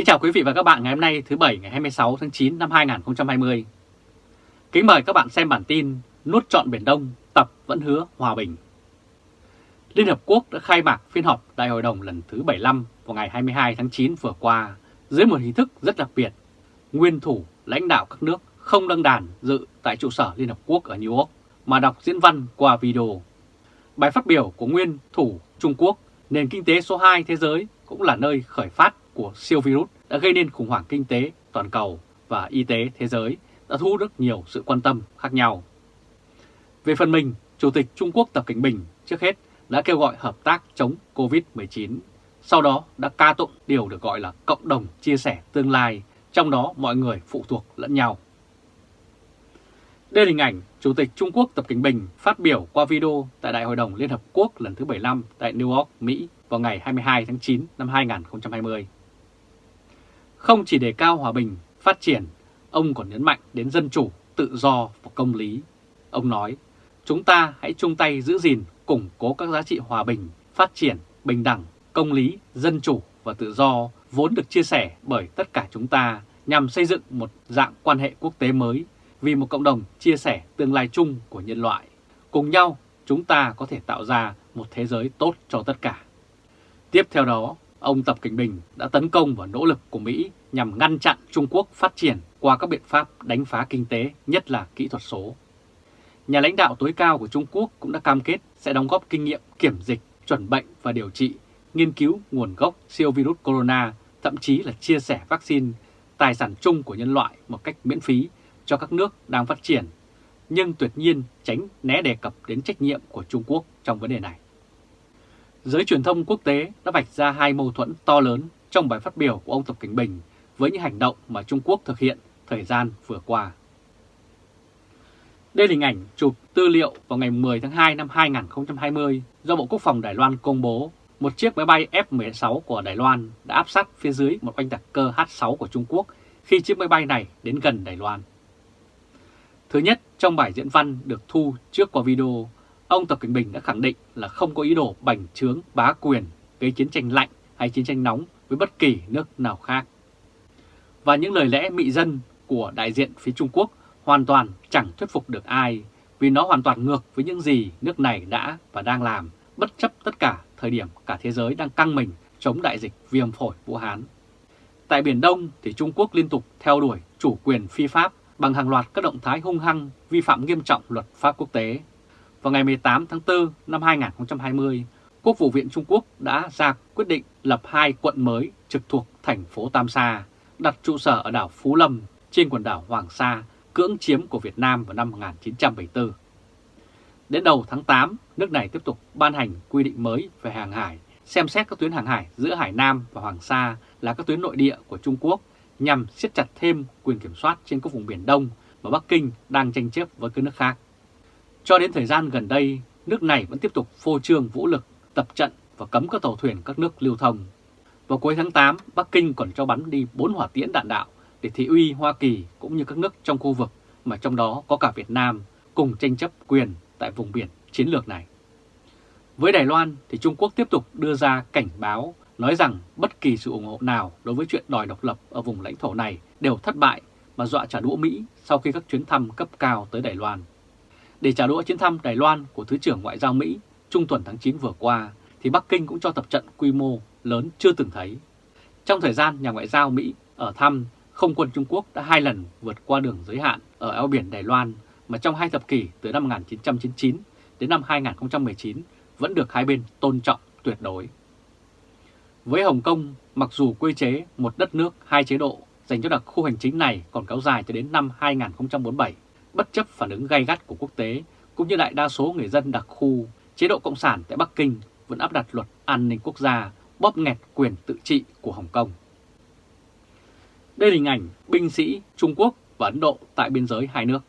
Kính chào quý vị và các bạn ngày hôm nay thứ Bảy ngày 26 tháng 9 năm 2020. Kính mời các bạn xem bản tin Nuốt trọn Biển Đông, tập vẫn hứa hòa bình. Liên Hợp Quốc đã khai mạc phiên họp Đại hội đồng lần thứ 75 vào ngày 22 tháng 9 vừa qua dưới một hình thức rất đặc biệt. Nguyên thủ lãnh đạo các nước không đăng đàn dự tại trụ sở Liên Hợp Quốc ở New York mà đọc diễn văn qua video. Bài phát biểu của nguyên thủ Trung Quốc, nền kinh tế số 2 thế giới cũng là nơi khởi phát của siêu virus đã gây nên khủng hoảng kinh tế toàn cầu và y tế thế giới đã thu hút rất nhiều sự quan tâm khác nhau. Về phần mình, Chủ tịch Trung Quốc Tập Cảnh Bình trước hết đã kêu gọi hợp tác chống Covid-19, sau đó đã ca tụng điều được gọi là cộng đồng chia sẻ tương lai, trong đó mọi người phụ thuộc lẫn nhau. Đây là hình ảnh Chủ tịch Trung Quốc Tập Cảnh Bình phát biểu qua video tại Đại hội đồng Liên Hợp Quốc lần thứ 75 tại New York, Mỹ vào ngày 22 tháng 9 năm 2020. Không chỉ đề cao hòa bình, phát triển, ông còn nhấn mạnh đến dân chủ, tự do và công lý. Ông nói, chúng ta hãy chung tay giữ gìn, củng cố các giá trị hòa bình, phát triển, bình đẳng, công lý, dân chủ và tự do vốn được chia sẻ bởi tất cả chúng ta nhằm xây dựng một dạng quan hệ quốc tế mới vì một cộng đồng chia sẻ tương lai chung của nhân loại. Cùng nhau, chúng ta có thể tạo ra một thế giới tốt cho tất cả. Tiếp theo đó, ông Tập Cảnh Bình đã tấn công vào nỗ lực của Mỹ nhằm ngăn chặn Trung Quốc phát triển qua các biện pháp đánh phá kinh tế, nhất là kỹ thuật số. Nhà lãnh đạo tối cao của Trung Quốc cũng đã cam kết sẽ đóng góp kinh nghiệm kiểm dịch, chuẩn bệnh và điều trị, nghiên cứu nguồn gốc siêu virus corona, thậm chí là chia sẻ vaccine, tài sản chung của nhân loại một cách miễn phí cho các nước đang phát triển, nhưng tuyệt nhiên tránh né đề cập đến trách nhiệm của Trung Quốc trong vấn đề này. Giới truyền thông quốc tế đã vạch ra hai mâu thuẫn to lớn trong bài phát biểu của ông Tập Cảnh Bình với những hành động mà Trung Quốc thực hiện thời gian vừa qua. Đây là hình ảnh chụp tư liệu vào ngày 10 tháng 2 năm 2020 do Bộ Quốc phòng Đài Loan công bố một chiếc máy bay F-16 của Đài Loan đã áp sát phía dưới một oanh tạc cơ H-6 của Trung Quốc khi chiếc máy bay này đến gần Đài Loan. Thứ nhất, trong bài diễn văn được thu trước qua video, ông Tập cận Bình đã khẳng định là không có ý đồ bành trướng bá quyền, gây chiến tranh lạnh hay chiến tranh nóng với bất kỳ nước nào khác. Và những lời lẽ mị dân của đại diện phía Trung Quốc hoàn toàn chẳng thuyết phục được ai vì nó hoàn toàn ngược với những gì nước này đã và đang làm bất chấp tất cả thời điểm cả thế giới đang căng mình chống đại dịch viêm phổi Vũ Hán. Tại Biển Đông thì Trung Quốc liên tục theo đuổi chủ quyền phi pháp bằng hàng loạt các động thái hung hăng vi phạm nghiêm trọng luật pháp quốc tế. Vào ngày 18 tháng 4 năm 2020, Quốc vụ viện Trung Quốc đã ra quyết định lập hai quận mới trực thuộc thành phố Tam Sa, đặt trụ sở ở đảo Phú Lâm trên quần đảo Hoàng Sa, cưỡng chiếm của Việt Nam vào năm 1974. Đến đầu tháng 8, nước này tiếp tục ban hành quy định mới về hàng hải, xem xét các tuyến hàng hải giữa Hải Nam và Hoàng Sa là các tuyến nội địa của Trung Quốc nhằm siết chặt thêm quyền kiểm soát trên các vùng Biển Đông mà Bắc Kinh đang tranh chấp với các nước khác. Cho đến thời gian gần đây, nước này vẫn tiếp tục phô trương vũ lực, tập trận và cấm các tàu thuyền các nước lưu thông. Vào cuối tháng 8, Bắc Kinh còn cho bắn đi 4 hỏa tiễn đạn đạo để thị uy Hoa Kỳ cũng như các nước trong khu vực mà trong đó có cả Việt Nam cùng tranh chấp quyền tại vùng biển chiến lược này. Với Đài Loan thì Trung Quốc tiếp tục đưa ra cảnh báo nói rằng bất kỳ sự ủng hộ nào đối với chuyện đòi độc lập ở vùng lãnh thổ này đều thất bại mà dọa trả đũa Mỹ sau khi các chuyến thăm cấp cao tới Đài Loan. Để trả đũa chuyến thăm Đài Loan của Thứ trưởng Ngoại giao Mỹ trung tuần tháng 9 vừa qua, thì Bắc Kinh cũng cho tập trận quy mô lớn chưa từng thấy. Trong thời gian nhà ngoại giao Mỹ ở thăm, không quân Trung Quốc đã hai lần vượt qua đường giới hạn ở eo biển Đài Loan mà trong hai thập kỷ từ năm 1999 đến năm 2019 vẫn được hai bên tôn trọng tuyệt đối. Với Hồng Kông, mặc dù quy chế một đất nước hai chế độ dành cho đặc khu hành chính này còn kéo dài cho đến năm 2047, bất chấp phản ứng gay gắt của quốc tế, cũng như đại đa số người dân đặc khu, chế độ Cộng sản tại Bắc Kinh vẫn áp đặt luật an ninh quốc gia, bóp nghẹt quyền tự trị của Hồng Kông. Đây là hình ảnh binh sĩ Trung Quốc và Ấn Độ tại biên giới hai nước.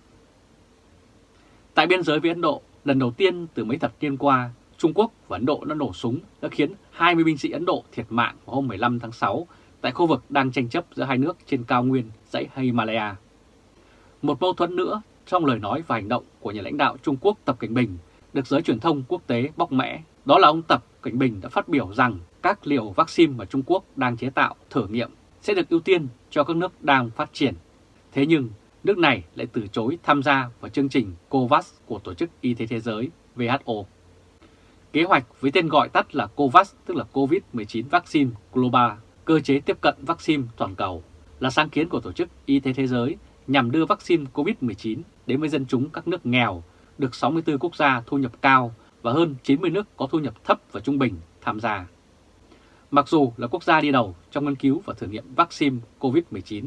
Tại biên giới với Ấn Độ, lần đầu tiên từ mấy thập niên qua, Trung Quốc và Ấn Độ đã nổ súng đã khiến 20 binh sĩ Ấn Độ thiệt mạng vào hôm 15 tháng 6 tại khu vực đang tranh chấp giữa hai nước trên cao nguyên dãy Himalaya. Một mâu thuẫn nữa trong lời nói và hành động của nhà lãnh đạo Trung Quốc Tập Cảnh Bình được giới truyền thông quốc tế bóc mẽ, đó là ông Tập Cảnh Bình đã phát biểu rằng các liều vaccine mà Trung Quốc đang chế tạo thử nghiệm sẽ được ưu tiên cho các nước đang phát triển. Thế nhưng, nước này lại từ chối tham gia vào chương trình COVAX của Tổ chức Y tế Thế giới WHO. Kế hoạch với tên gọi tắt là COVAX tức là COVID-19 Vaccine Global, cơ chế tiếp cận vaccine toàn cầu, là sáng kiến của Tổ chức Y tế Thế giới nhằm đưa vaccine COVID-19 đến với dân chúng các nước nghèo, được 64 quốc gia thu nhập cao và hơn 90 nước có thu nhập thấp và trung bình tham gia. Mặc dù là quốc gia đi đầu trong nghiên cứu và thử nghiệm vaccine COVID-19,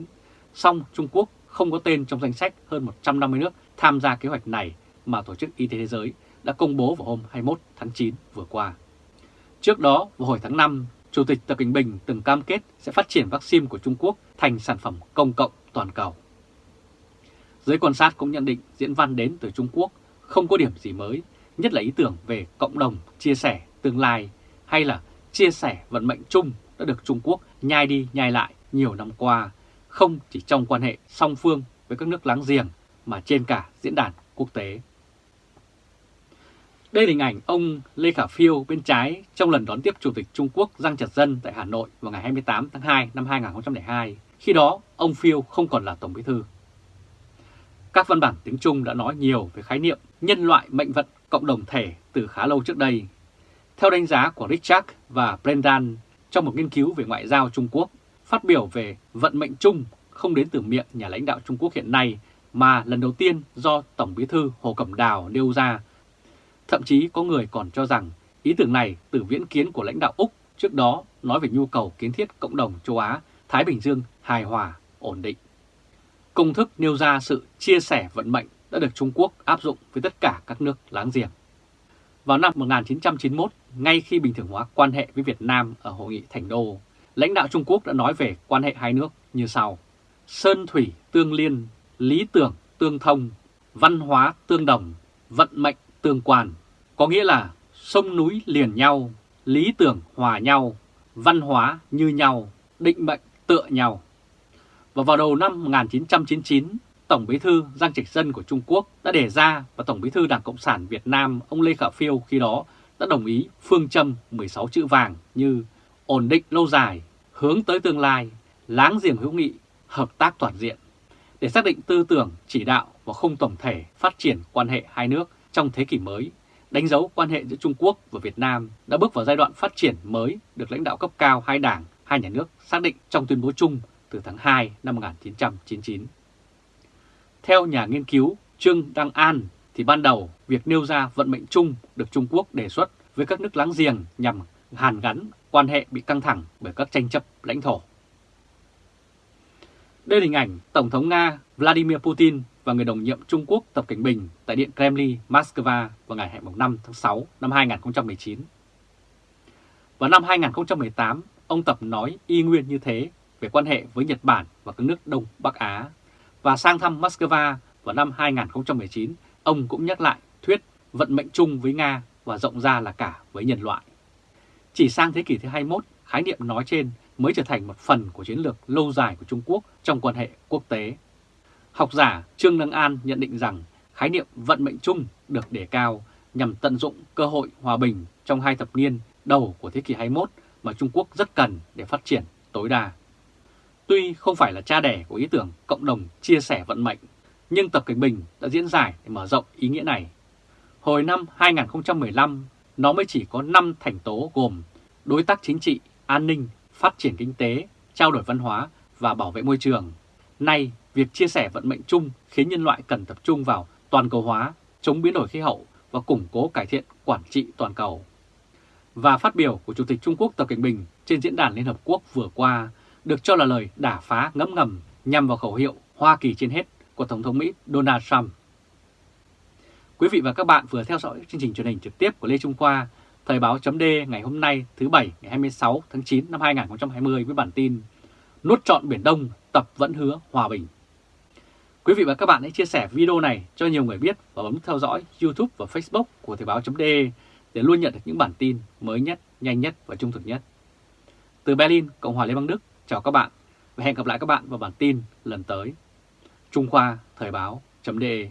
song Trung Quốc không có tên trong danh sách hơn 150 nước tham gia kế hoạch này mà Tổ chức Y tế Thế giới đã công bố vào hôm 21 tháng 9 vừa qua. Trước đó, vào hồi tháng 5, Chủ tịch Tập Cận Bình từng cam kết sẽ phát triển vaccine của Trung Quốc thành sản phẩm công cộng toàn cầu. Giới quan sát cũng nhận định diễn văn đến từ Trung Quốc không có điểm gì mới, nhất là ý tưởng về cộng đồng chia sẻ tương lai hay là chia sẻ vận mệnh chung đã được Trung Quốc nhai đi nhai lại nhiều năm qua, không chỉ trong quan hệ song phương với các nước láng giềng mà trên cả diễn đàn quốc tế. Đây là hình ảnh ông Lê Khả Phiêu bên trái trong lần đón tiếp Chủ tịch Trung Quốc Giang Trật Dân tại Hà Nội vào ngày 28 tháng 2 năm 2002. Khi đó, ông Phiêu không còn là Tổng Bí Thư. Các văn bản tiếng Trung đã nói nhiều về khái niệm nhân loại mệnh vận cộng đồng thể từ khá lâu trước đây. Theo đánh giá của Richard và Brendan trong một nghiên cứu về ngoại giao Trung Quốc, phát biểu về vận mệnh chung không đến từ miệng nhà lãnh đạo Trung Quốc hiện nay mà lần đầu tiên do Tổng Bí thư Hồ Cẩm Đào nêu ra. Thậm chí có người còn cho rằng ý tưởng này từ viễn kiến của lãnh đạo Úc trước đó nói về nhu cầu kiến thiết cộng đồng châu Á, Thái Bình Dương hài hòa, ổn định. Công thức nêu ra sự chia sẻ vận mệnh đã được Trung Quốc áp dụng với tất cả các nước láng giềng. Vào năm 1991, ngay khi bình thường hóa quan hệ với Việt Nam ở Hội nghị Thành Đô, lãnh đạo Trung Quốc đã nói về quan hệ hai nước như sau. Sơn thủy tương liên, lý tưởng tương thông, văn hóa tương đồng, vận mệnh tương quan. Có nghĩa là sông núi liền nhau, lý tưởng hòa nhau, văn hóa như nhau, định mệnh tựa nhau. Và vào đầu năm 1999, Tổng Bí thư Giang Trạch Dân của Trung Quốc đã đề ra và Tổng Bí thư Đảng Cộng sản Việt Nam ông Lê Khả Phiêu khi đó đã đồng ý phương châm 16 chữ vàng như ổn định lâu dài, hướng tới tương lai, láng giềng hữu nghị, hợp tác toàn diện. Để xác định tư tưởng, chỉ đạo và không tổng thể phát triển quan hệ hai nước trong thế kỷ mới, đánh dấu quan hệ giữa Trung Quốc và Việt Nam đã bước vào giai đoạn phát triển mới được lãnh đạo cấp cao hai đảng, hai nhà nước xác định trong tuyên bố chung từ tháng 2 năm 1999. Theo nhà nghiên cứu Trương Đăng An thì ban đầu việc nêu ra vận mệnh chung được Trung Quốc đề xuất với các nước láng giềng nhằm hàn gắn quan hệ bị căng thẳng bởi các tranh chấp lãnh thổ. Đây là hình ảnh Tổng thống Nga Vladimir Putin và người đồng nhiệm Trung Quốc Tập Cảnh Bình tại Điện Kremlin, Moscow vào ngày 5 tháng 6 năm 2019. Vào năm 2018, ông Tập nói y nguyên như thế về quan hệ với Nhật Bản và các nước Đông Bắc Á. Và sang thăm Moscow vào năm 2019, ông cũng nhắc lại thuyết vận mệnh chung với Nga và rộng ra là cả với nhân loại. Chỉ sang thế kỷ thứ 21, khái niệm nói trên mới trở thành một phần của chiến lược lâu dài của Trung Quốc trong quan hệ quốc tế. Học giả Trương Đăng An nhận định rằng khái niệm vận mệnh chung được đề cao nhằm tận dụng cơ hội hòa bình trong hai thập niên đầu của thế kỷ 21 mà Trung Quốc rất cần để phát triển tối đa. Tuy không phải là cha đẻ của ý tưởng cộng đồng chia sẻ vận mệnh, nhưng Tập Cảnh Bình đã diễn giải để mở rộng ý nghĩa này. Hồi năm 2015, nó mới chỉ có 5 thành tố gồm đối tác chính trị, an ninh, phát triển kinh tế, trao đổi văn hóa và bảo vệ môi trường. Nay, việc chia sẻ vận mệnh chung khiến nhân loại cần tập trung vào toàn cầu hóa, chống biến đổi khí hậu và củng cố cải thiện quản trị toàn cầu. Và phát biểu của Chủ tịch Trung Quốc Tập Cảnh Bình trên Diễn đàn Liên Hợp Quốc vừa qua được cho là lời đả phá ngấm ngầm nhằm vào khẩu hiệu Hoa Kỳ trên hết của Tổng thống Mỹ Donald Trump. Quý vị và các bạn vừa theo dõi chương trình truyền hình trực tiếp của Lê Trung Khoa, Thời báo chấm ngày hôm nay thứ Bảy ngày 26 tháng 9 năm 2020 với bản tin Nuốt trọn Biển Đông, tập vẫn hứa hòa bình. Quý vị và các bạn hãy chia sẻ video này cho nhiều người biết và bấm theo dõi YouTube và Facebook của Thời báo chấm để luôn nhận được những bản tin mới nhất, nhanh nhất và trung thực nhất. Từ Berlin, Cộng hòa Liên bang Đức, chào các bạn và hẹn gặp lại các bạn vào bản tin lần tới. Trung Khoa Thời báo.de